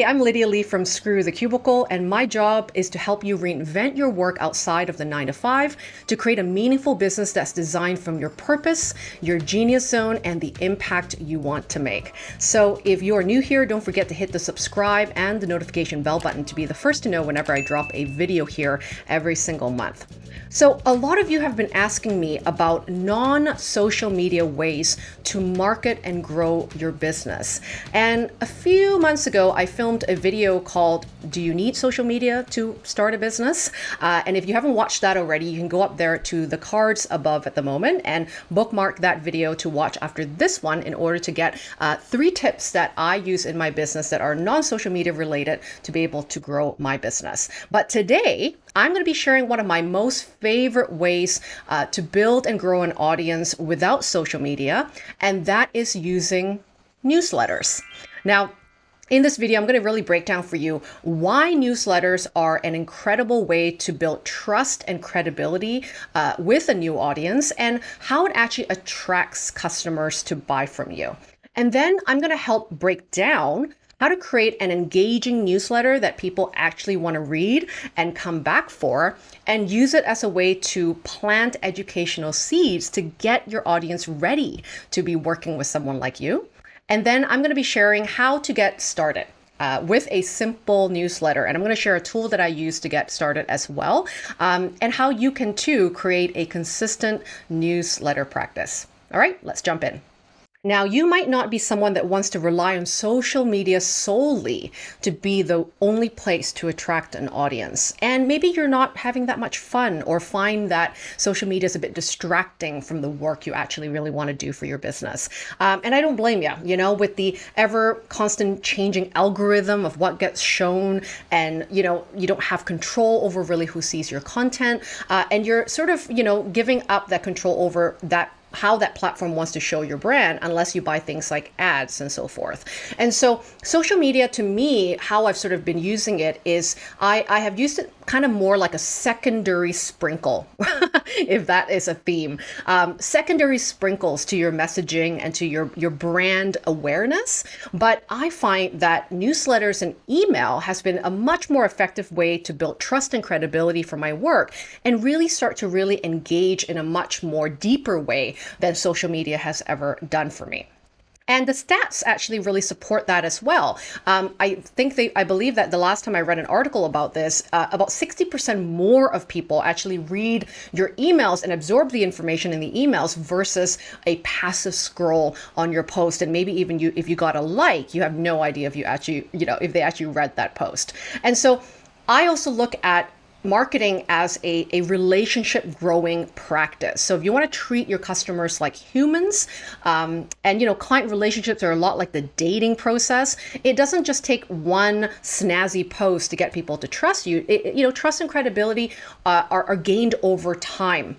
Hey, I'm Lydia Lee from Screw the Cubicle, and my job is to help you reinvent your work outside of the nine to five to create a meaningful business that's designed from your purpose, your genius zone, and the impact you want to make. So if you are new here, don't forget to hit the subscribe and the notification bell button to be the first to know whenever I drop a video here every single month. So a lot of you have been asking me about non-social media ways to market and grow your business. And a few months ago, I filmed a video called Do You Need Social Media to Start a Business? Uh, and if you haven't watched that already, you can go up there to the cards above at the moment and bookmark that video to watch after this one in order to get uh, three tips that I use in my business that are non-social media related to be able to grow my business. But today, I'm going to be sharing one of my most favorite ways uh, to build and grow an audience without social media, and that is using newsletters. Now, in this video, I'm going to really break down for you why newsletters are an incredible way to build trust and credibility uh, with a new audience and how it actually attracts customers to buy from you. And then I'm going to help break down how to create an engaging newsletter that people actually want to read and come back for, and use it as a way to plant educational seeds to get your audience ready to be working with someone like you. And then I'm going to be sharing how to get started. Uh, with a simple newsletter. And I'm going to share a tool that I use to get started as well, um, and how you can too create a consistent newsletter practice. All right, let's jump in. Now, you might not be someone that wants to rely on social media solely to be the only place to attract an audience. And maybe you're not having that much fun or find that social media is a bit distracting from the work you actually really want to do for your business. Um, and I don't blame you, you know, with the ever constant changing algorithm of what gets shown and, you know, you don't have control over really who sees your content. Uh, and you're sort of, you know, giving up that control over that how that platform wants to show your brand unless you buy things like ads and so forth. And so social media to me, how I've sort of been using it is I, I have used it kind of more like a secondary sprinkle, if that is a theme. Um, secondary sprinkles to your messaging and to your, your brand awareness. But I find that newsletters and email has been a much more effective way to build trust and credibility for my work and really start to really engage in a much more deeper way than social media has ever done for me. And the stats actually really support that as well. Um, I think they, I believe that the last time I read an article about this, uh, about 60% more of people actually read your emails and absorb the information in the emails versus a passive scroll on your post. And maybe even you, if you got a like, you have no idea if you actually, you know, if they actually read that post. And so I also look at marketing as a, a relationship growing practice. So if you want to treat your customers like humans, um, and you know, client relationships are a lot like the dating process. It doesn't just take one snazzy post to get people to trust you. It, you know, trust and credibility uh, are, are gained over time.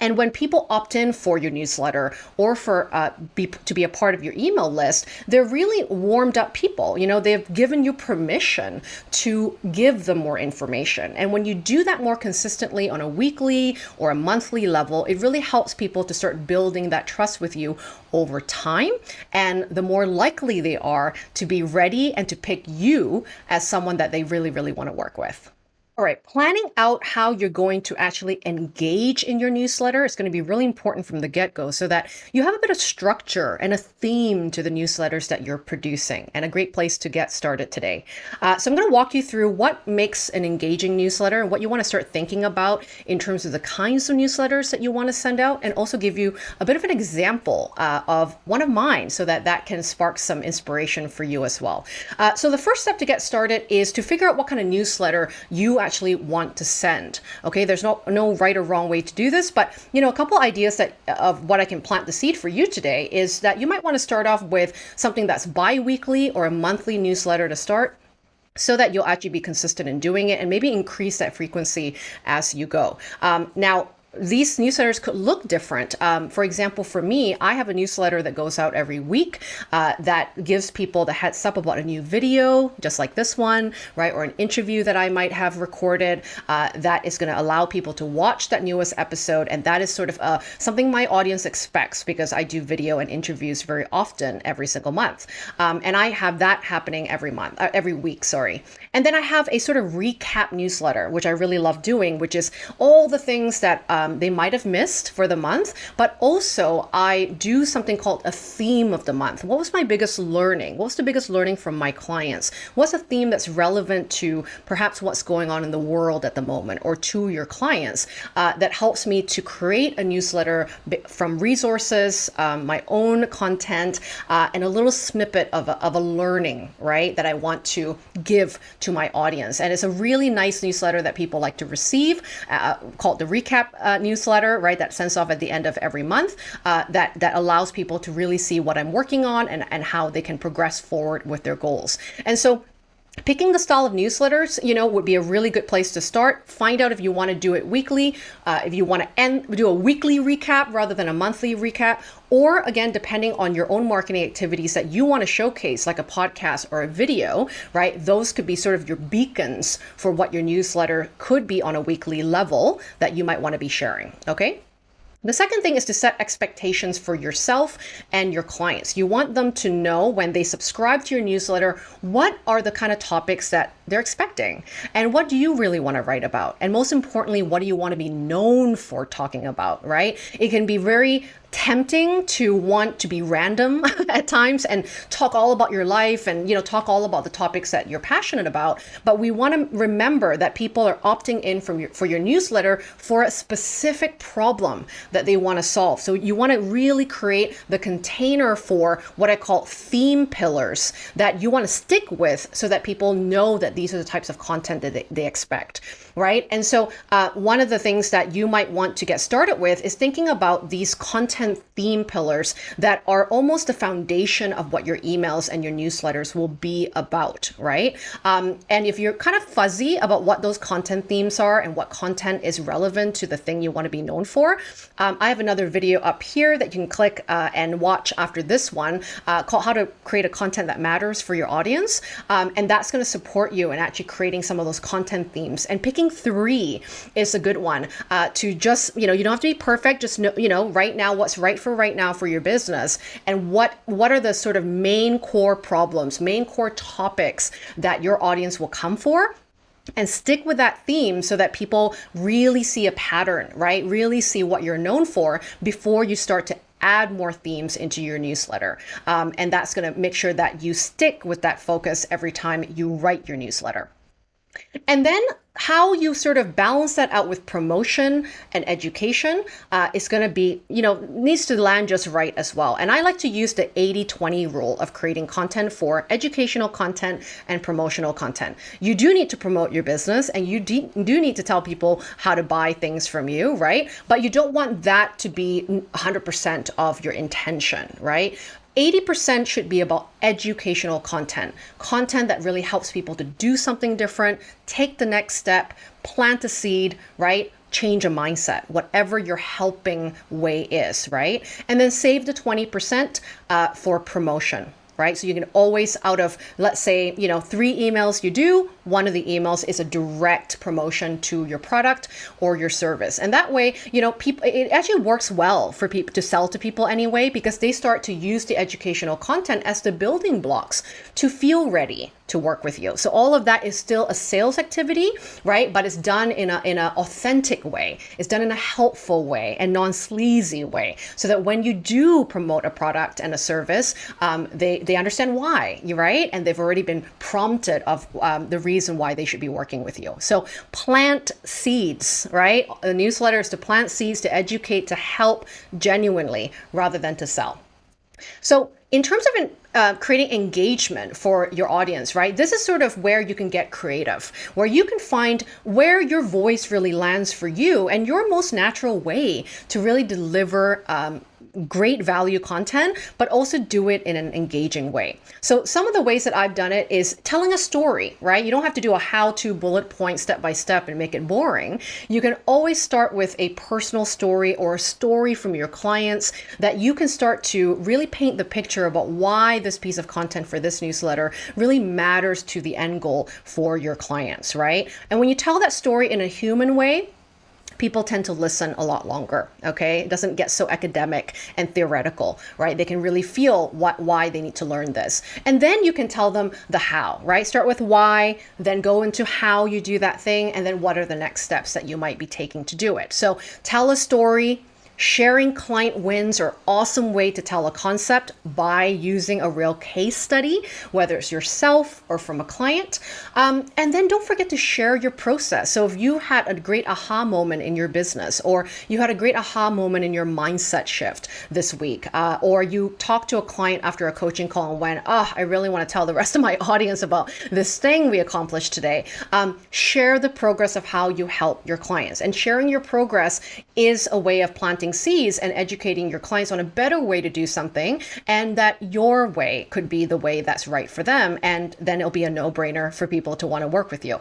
And when people opt in for your newsletter or for uh, be, to be a part of your email list, they're really warmed up people. You know, they've given you permission to give them more information. And when you do that more consistently on a weekly or a monthly level, it really helps people to start building that trust with you over time. And the more likely they are to be ready and to pick you as someone that they really, really want to work with. All right, planning out how you're going to actually engage in your newsletter is going to be really important from the get-go so that you have a bit of structure and a theme to the newsletters that you're producing and a great place to get started today. Uh, so I'm going to walk you through what makes an engaging newsletter and what you want to start thinking about in terms of the kinds of newsletters that you want to send out and also give you a bit of an example uh, of one of mine so that that can spark some inspiration for you as well. Uh, so the first step to get started is to figure out what kind of newsletter you actually want to send. Okay, there's no, no right or wrong way to do this, but you know, a couple ideas that of what I can plant the seed for you today is that you might want to start off with something that's bi-weekly or a monthly newsletter to start so that you'll actually be consistent in doing it and maybe increase that frequency as you go. Um, now, these newsletters could look different. Um, for example, for me, I have a newsletter that goes out every week uh, that gives people the heads up about a new video, just like this one, right? Or an interview that I might have recorded uh, that is going to allow people to watch that newest episode. And that is sort of uh, something my audience expects because I do video and interviews very often every single month. Um, and I have that happening every month, uh, every week, sorry. And then I have a sort of recap newsletter, which I really love doing, which is all the things that um, they might have missed for the month. But also, I do something called a theme of the month. What was my biggest learning? What was the biggest learning from my clients? What's a theme that's relevant to perhaps what's going on in the world at the moment or to your clients uh, that helps me to create a newsletter from resources, um, my own content, uh, and a little snippet of a, of a learning, right, that I want to give to my audience. And it's a really nice newsletter that people like to receive uh, called the Recap uh, newsletter, right, that sends off at the end of every month uh, that, that allows people to really see what I'm working on and, and how they can progress forward with their goals. And so Picking the style of newsletters, you know, would be a really good place to start. Find out if you want to do it weekly, uh, if you want to end, do a weekly recap rather than a monthly recap, or again, depending on your own marketing activities that you want to showcase, like a podcast or a video, right? Those could be sort of your beacons for what your newsletter could be on a weekly level that you might want to be sharing. Okay. The second thing is to set expectations for yourself and your clients. You want them to know when they subscribe to your newsletter, what are the kind of topics that they're expecting and what do you really want to write about? And most importantly, what do you want to be known for talking about, right? It can be very tempting to want to be random at times and talk all about your life and you know talk all about the topics that you're passionate about. But we want to remember that people are opting in from your for your newsletter for a specific problem that they want to solve. So you want to really create the container for what I call theme pillars that you want to stick with so that people know that these are the types of content that they, they expect right and so uh, one of the things that you might want to get started with is thinking about these content theme pillars that are almost the foundation of what your emails and your newsletters will be about, right? Um, and if you're kind of fuzzy about what those content themes are and what content is relevant to the thing you want to be known for, um, I have another video up here that you can click uh, and watch after this one uh, called How to Create a Content That Matters for Your Audience. Um, and that's going to support you in actually creating some of those content themes. And picking three is a good one uh, to just, you know, you don't have to be perfect, just know, you know, right now what's right for right now for your business and what what are the sort of main core problems, main core topics that your audience will come for and stick with that theme so that people really see a pattern, right? Really see what you're known for before you start to add more themes into your newsletter. Um, and that's going to make sure that you stick with that focus every time you write your newsletter. And then how you sort of balance that out with promotion and education uh, is going to be, you know, needs to land just right as well. And I like to use the 80 20 rule of creating content for educational content and promotional content. You do need to promote your business and you do need to tell people how to buy things from you, right? But you don't want that to be 100% of your intention, right? 80% should be about educational content, content that really helps people to do something different, take the next step, plant a seed, right? Change a mindset, whatever your helping way is, right? And then save the 20% uh, for promotion right? So you can always out of, let's say, you know, three emails you do, one of the emails is a direct promotion to your product or your service. And that way, you know, people, it actually works well for people to sell to people anyway, because they start to use the educational content as the building blocks to feel ready to work with you. So all of that is still a sales activity, right? But it's done in a in an authentic way. It's done in a helpful way and non-sleazy way, so that when you do promote a product and a service, um, they they understand why, you right, and they've already been prompted of um, the reason why they should be working with you. So plant seeds, right? The newsletter is to plant seeds to educate, to help genuinely, rather than to sell. So in terms of uh, creating engagement for your audience, right? This is sort of where you can get creative, where you can find where your voice really lands for you and your most natural way to really deliver um, great value content, but also do it in an engaging way. So some of the ways that I've done it is telling a story, right? You don't have to do a how-to bullet point step by step and make it boring. You can always start with a personal story or a story from your clients that you can start to really paint the picture about why this piece of content for this newsletter really matters to the end goal for your clients, right? And when you tell that story in a human way, people tend to listen a lot longer okay? It doesn't get so academic and theoretical right? They can really feel what why they need to learn this. And then you can tell them the how right? Start with why then go into how you do that thing and then what are the next steps that you might be taking to do it. So tell a story Sharing client wins are awesome way to tell a concept by using a real case study, whether it's yourself or from a client. Um, and then don't forget to share your process. So if you had a great aha moment in your business, or you had a great aha moment in your mindset shift this week, uh, or you talked to a client after a coaching call and went, oh, I really want to tell the rest of my audience about this thing we accomplished today. Um, share the progress of how you help your clients. And sharing your progress is a way of planting planting seeds and educating your clients on a better way to do something and that your way could be the way that's right for them. And then it'll be a no brainer for people to want to work with you.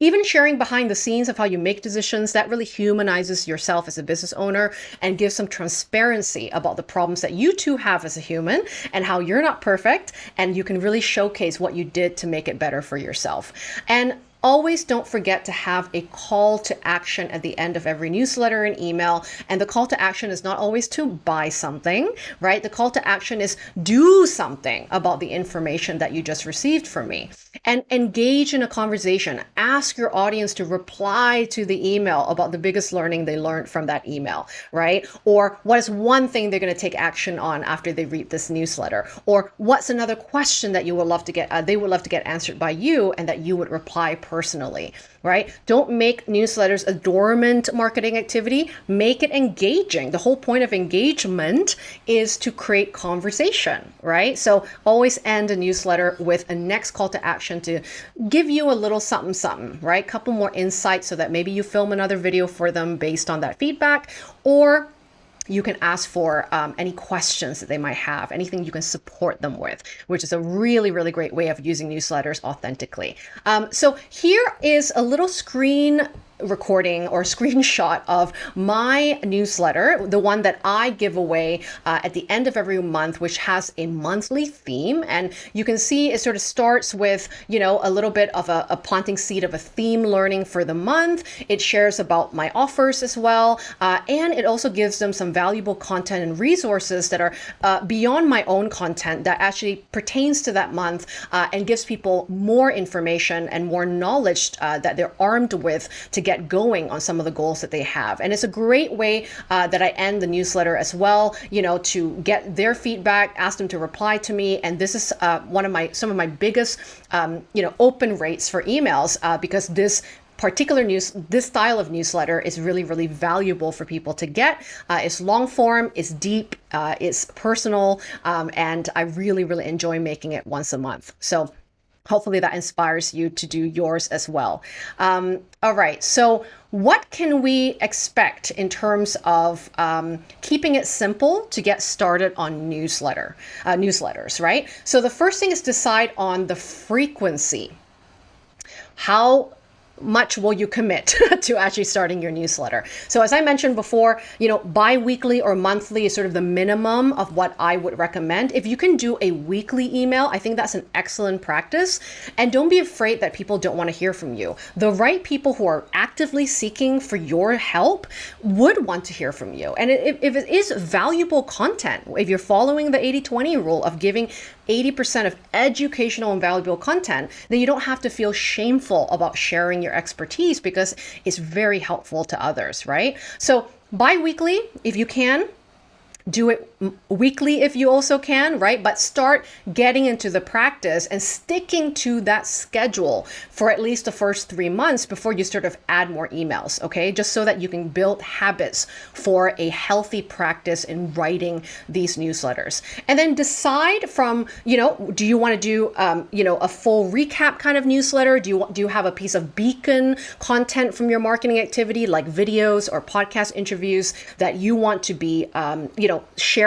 Even sharing behind the scenes of how you make decisions, that really humanizes yourself as a business owner and gives some transparency about the problems that you too have as a human and how you're not perfect. And you can really showcase what you did to make it better for yourself. And Always don't forget to have a call to action at the end of every newsletter and email. And the call to action is not always to buy something, right? The call to action is do something about the information that you just received from me and engage in a conversation. Ask your audience to reply to the email about the biggest learning they learned from that email, right? Or what is one thing they're going to take action on after they read this newsletter? Or what's another question that you would love to get, uh, they would love to get answered by you and that you would reply personally, right? Don't make newsletters a dormant marketing activity. Make it engaging. The whole point of engagement is to create conversation, right? So always end a newsletter with a next call to action to give you a little something, something, right? Couple more insights so that maybe you film another video for them based on that feedback or you can ask for um, any questions that they might have, anything you can support them with, which is a really, really great way of using newsletters authentically. Um, so here is a little screen recording or screenshot of my newsletter, the one that I give away uh, at the end of every month, which has a monthly theme. And you can see it sort of starts with, you know, a little bit of a, a planting seed of a theme learning for the month. It shares about my offers as well. Uh, and it also gives them some valuable content and resources that are uh, beyond my own content that actually pertains to that month uh, and gives people more information and more knowledge uh, that they're armed with to get going on some of the goals that they have. And it's a great way uh, that I end the newsletter as well, you know, to get their feedback, ask them to reply to me. And this is uh, one of my, some of my biggest, um, you know, open rates for emails uh, because this particular news, this style of newsletter is really, really valuable for people to get. Uh, it's long form, it's deep, uh, it's personal, um, and I really, really enjoy making it once a month. So hopefully that inspires you to do yours as well. Um, all right, so what can we expect in terms of um, keeping it simple to get started on newsletter uh, newsletters, right? So the first thing is decide on the frequency. How much will you commit to actually starting your newsletter? So as I mentioned before, you know, bi-weekly or monthly is sort of the minimum of what I would recommend. If you can do a weekly email, I think that's an excellent practice. And don't be afraid that people don't want to hear from you. The right people who are actively seeking for your help would want to hear from you. And if, if it is valuable content, if you're following the 80-20 rule of giving 80% of educational and valuable content, then you don't have to feel shameful about sharing your expertise because it's very helpful to others, right? So bi-weekly, if you can, do it weekly if you also can, right? But start getting into the practice and sticking to that schedule for at least the first three months before you sort of add more emails, okay? Just so that you can build habits for a healthy practice in writing these newsletters. And then decide from, you know, do you want to do, um, you know, a full recap kind of newsletter? Do you, do you have a piece of beacon content from your marketing activity like videos or podcast interviews that you want to be, um, you know,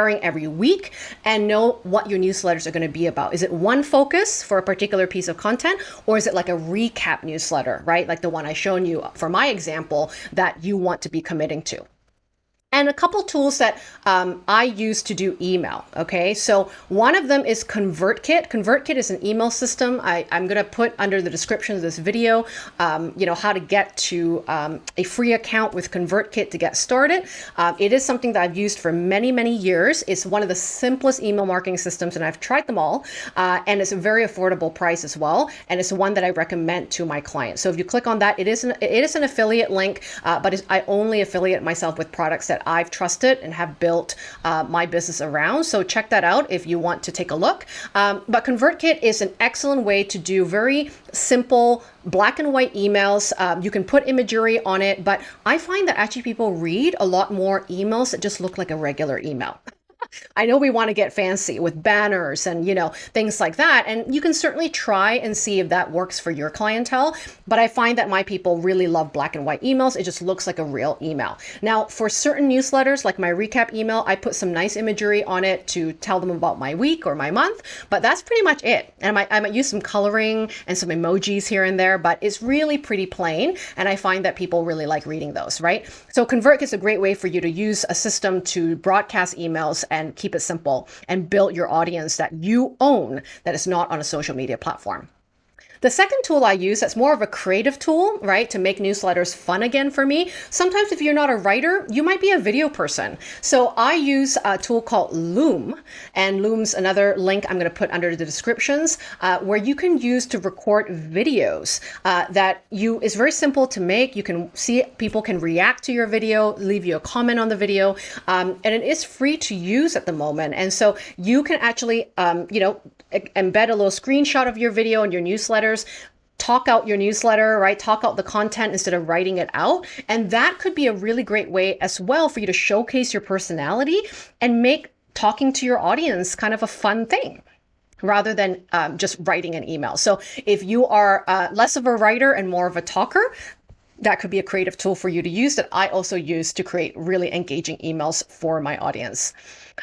every week and know what your newsletters are going to be about? Is it one focus for a particular piece of content or is it like a recap newsletter, right? Like the one I shown you for my example that you want to be committing to and a couple tools that um, I use to do email. Okay, so one of them is ConvertKit. ConvertKit is an email system. I, am going to put under the description of this video, um, you know, how to get to um, a free account with ConvertKit to get started. Uh, it is something that I've used for many, many years. It's one of the simplest email marketing systems, and I've tried them all. Uh, and it's a very affordable price as well. And it's one that I recommend to my clients. So if you click on that, it is an, it is an affiliate link, uh, but I only affiliate myself with products that I've trusted and have built uh, my business around. So check that out if you want to take a look. Um, but ConvertKit is an excellent way to do very simple black and white emails. Um, you can put imagery on it, but I find that actually people read a lot more emails that just look like a regular email. I know we want to get fancy with banners and, you know, things like that. And you can certainly try and see if that works for your clientele. But I find that my people really love black and white emails. It just looks like a real email. Now, for certain newsletters, like my recap email, I put some nice imagery on it to tell them about my week or my month. But that's pretty much it. And I might, I might use some coloring and some emojis here and there, but it's really pretty plain. And I find that people really like reading those, right? So ConvertKit is a great way for you to use a system to broadcast emails and and keep it simple and build your audience that you own that is not on a social media platform. The second tool I use that's more of a creative tool, right, to make newsletters fun again for me. Sometimes if you're not a writer, you might be a video person. So I use a tool called Loom, and Loom's another link I'm going to put under the descriptions uh, where you can use to record videos uh, that you is very simple to make. You can see people can react to your video, leave you a comment on the video, um, and it is free to use at the moment. And so you can actually, um, you know, embed a little screenshot of your video in your newsletters talk out your newsletter, right? Talk out the content instead of writing it out. And that could be a really great way as well for you to showcase your personality and make talking to your audience kind of a fun thing rather than um, just writing an email. So if you are uh, less of a writer and more of a talker, that could be a creative tool for you to use that I also use to create really engaging emails for my audience.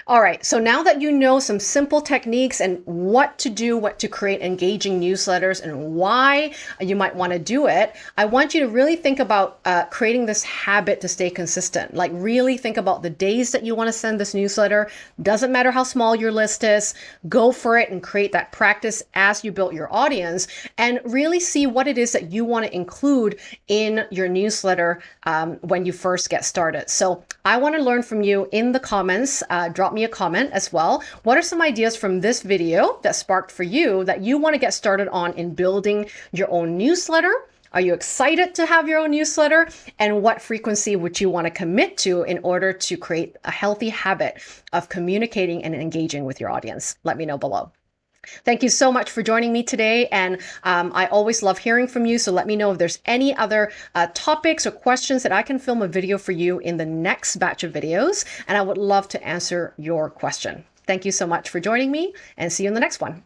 All right, so now that you know some simple techniques and what to do, what to create engaging newsletters and why you might want to do it, I want you to really think about uh, creating this habit to stay consistent. Like really think about the days that you want to send this newsletter. Doesn't matter how small your list is, go for it and create that practice as you build your audience and really see what it is that you want to include in your newsletter um, when you first get started. So I want to learn from you in the comments. Uh, drop me a comment as well. What are some ideas from this video that sparked for you that you want to get started on in building your own newsletter? Are you excited to have your own newsletter? And what frequency would you want to commit to in order to create a healthy habit of communicating and engaging with your audience? Let me know below. Thank you so much for joining me today. And um, I always love hearing from you. So let me know if there's any other uh, topics or questions that I can film a video for you in the next batch of videos. And I would love to answer your question. Thank you so much for joining me and see you in the next one.